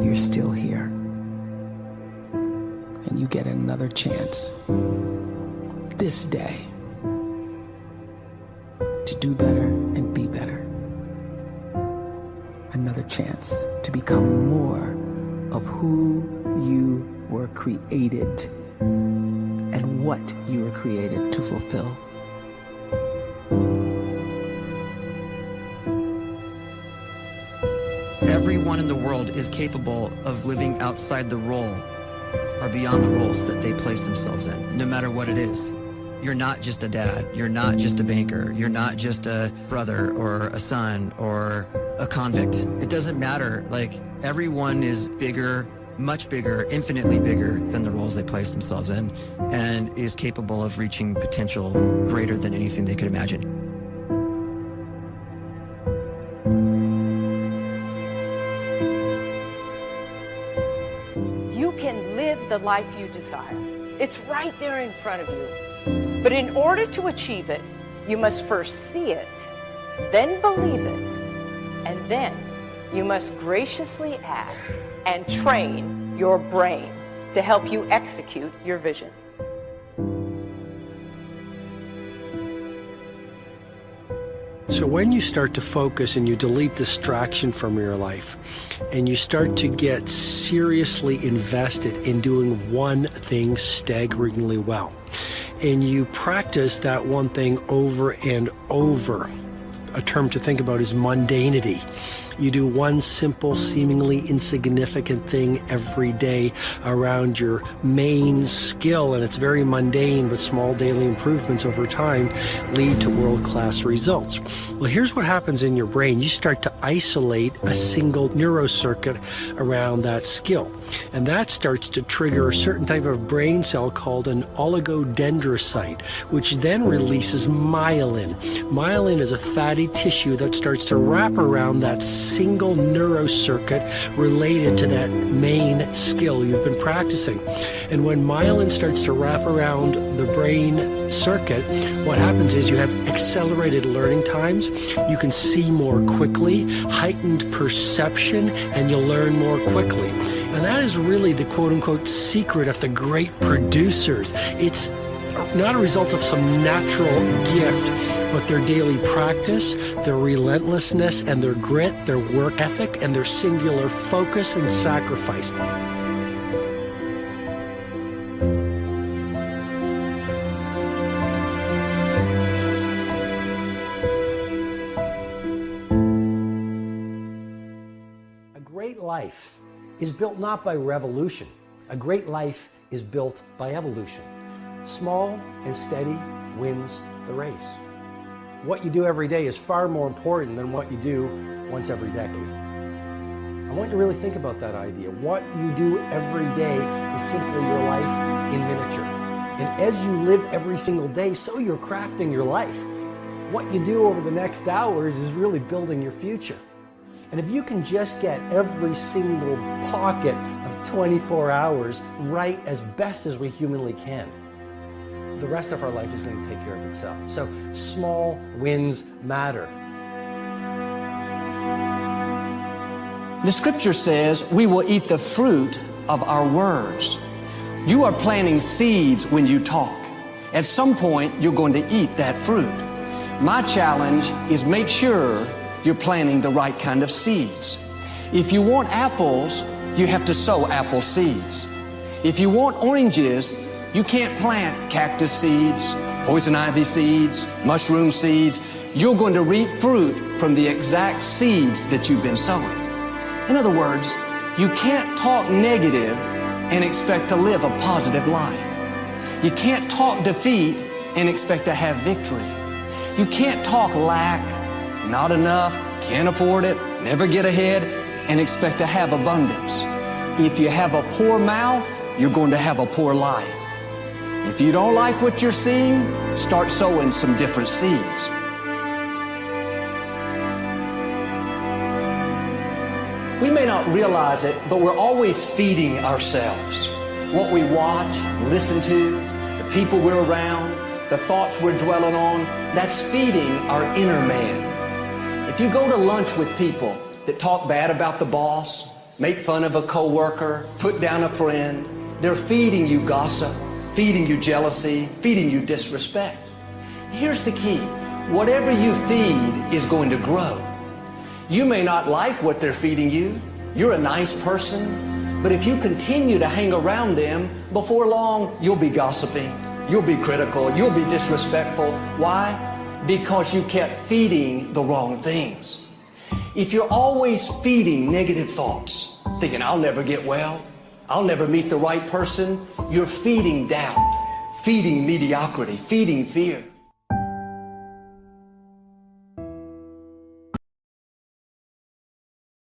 you're still here. And you get another chance this day to do better and be better. Another chance to become more of who you were created and what you were created to fulfill. Everyone in the world is capable of living outside the role or beyond the roles that they place themselves in, no matter what it is. You're not just a dad. You're not just a banker. You're not just a brother or a son or a convict. It doesn't matter. Like, everyone is bigger, much bigger, infinitely bigger than the roles they place themselves in, and is capable of reaching potential greater than anything they could imagine. The life you desire. It's right there in front of you. But in order to achieve it, you must first see it, then believe it, and then you must graciously ask and train your brain to help you execute your vision. So when you start to focus and you delete distraction from your life and you start to get seriously invested in doing one thing staggeringly well and you practice that one thing over and over, a term to think about is mundanity. You do one simple, seemingly insignificant thing every day around your main skill, and it's very mundane, but small daily improvements over time lead to world class results. Well, here's what happens in your brain you start to isolate a single neurocircuit around that skill, and that starts to trigger a certain type of brain cell called an oligodendrocyte, which then releases myelin. Myelin is a fatty tissue that starts to wrap around that single neurocircuit related to that main skill you've been practicing. And when myelin starts to wrap around the brain circuit, what happens is you have accelerated learning times, you can see more quickly, heightened perception, and you'll learn more quickly. And that is really the quote unquote secret of the great producers. It's not a result of some natural gift, but their daily practice, their relentlessness and their grit, their work ethic, and their singular focus and sacrifice. A great life is built not by revolution. A great life is built by evolution. Small and steady wins the race. What you do every day is far more important than what you do once every decade. I want you to really think about that idea. What you do every day is simply your life in miniature. And as you live every single day, so you're crafting your life. What you do over the next hours is really building your future. And if you can just get every single pocket of 24 hours right as best as we humanly can, the rest of our life is going to take care of itself. So small wins matter. The scripture says we will eat the fruit of our words. You are planting seeds when you talk. At some point, you're going to eat that fruit. My challenge is make sure you're planting the right kind of seeds. If you want apples, you have to sow apple seeds. If you want oranges, you can't plant cactus seeds, poison ivy seeds, mushroom seeds. You're going to reap fruit from the exact seeds that you've been sowing. In other words, you can't talk negative and expect to live a positive life. You can't talk defeat and expect to have victory. You can't talk lack, not enough, can't afford it, never get ahead, and expect to have abundance. If you have a poor mouth, you're going to have a poor life. If you don't like what you're seeing, start sowing some different seeds. We may not realize it, but we're always feeding ourselves. What we watch, listen to, the people we're around, the thoughts we're dwelling on, that's feeding our inner man. If you go to lunch with people that talk bad about the boss, make fun of a coworker, put down a friend. They're feeding you gossip, feeding you jealousy, feeding you disrespect. Here's the key. Whatever you feed is going to grow. You may not like what they're feeding you. You're a nice person. But if you continue to hang around them, before long, you'll be gossiping. You'll be critical. You'll be disrespectful. Why? Because you kept feeding the wrong things. If you're always feeding negative thoughts, thinking, I'll never get well, I'll never meet the right person, you're feeding doubt, feeding mediocrity, feeding fear.